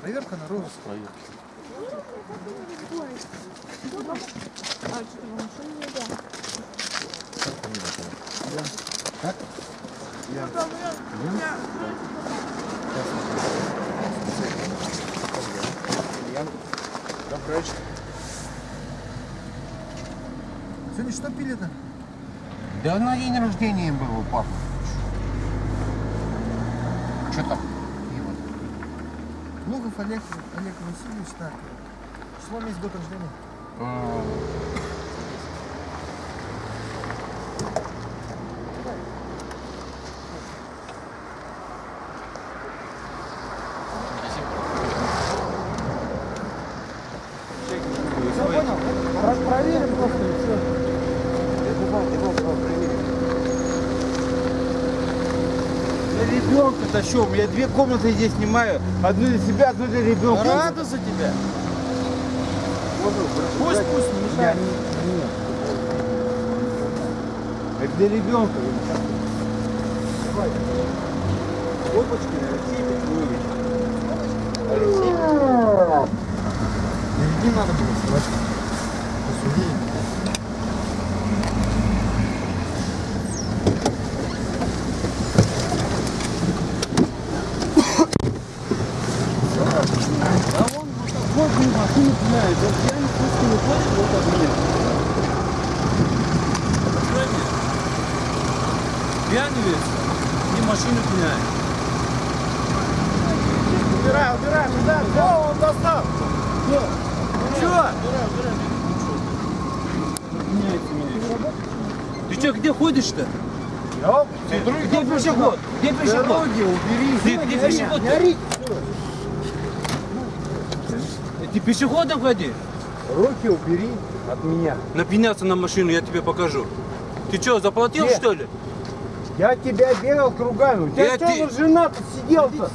Проверка на розыск. Так? Я. Ильян. Добрый. Сегодня что пили-то? Да на день рождения был у папы. Что там? Пиво. Лугов Олег, Олег Васильевич, так. Число, месяц, год рождения. М, Все понял? Раз проверим просто и все. Я ребенка тащу, у меня две комнаты здесь снимаю. Одну для себя, одну для ребенка. Рада за тебя. Пусть, пусть, не Я мешает. Это для ребенка. Опачки, Алексей Петрович. Не надо было срать. Посуди. Вот мне машину пинает. Вот я не пусть не ходит вот от меня. Пьяный весь и машину пинает. Убирай, убирай, туда, О, он достал. Чё? Ты чё, где ходишь-то? Где пешеход? Где пешеход? Дороги убери. Где пешеход? Не ори. Ты пешеходом ходи. Руки убери от меня. Напиняться на машину, я тебе покажу. Ты чё, заплатил Где? что ли? Я тебя бегал кругами. У тебя Я что ты- за жена тут сидел-то?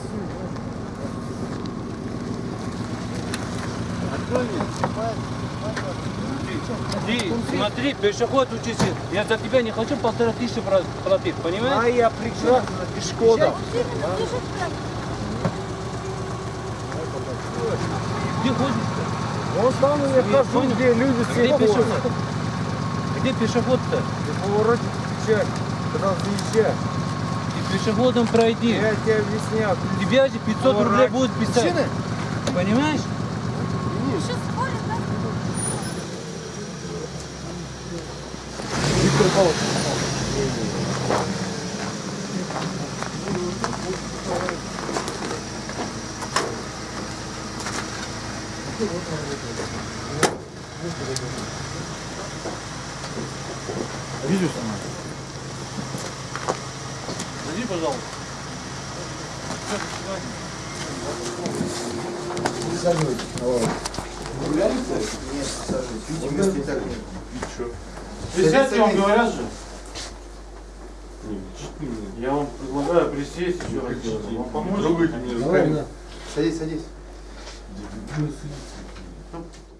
Ты, смотри, пешеход учись. Я за тебя не хочу полтора тысячи пла- платить, понимаешь? А я прекрасно пешеходом. Где ходишь-то? Вот там я хожу, где люди Где все пешеход? Где пешеход-то? Ты повороте когда заезжаешь. Ты пешеходом пройди. Я тебе объяснял. Тебя же 500 рублей будет писать. Понимаешь? Видео снимаю. Зайди, пожалуйста. Присядьте, вам говорят же. Я вам предлагаю присесть еще раз. делать. Вам? Давай, Садись, садись. 이제 유튜브 수익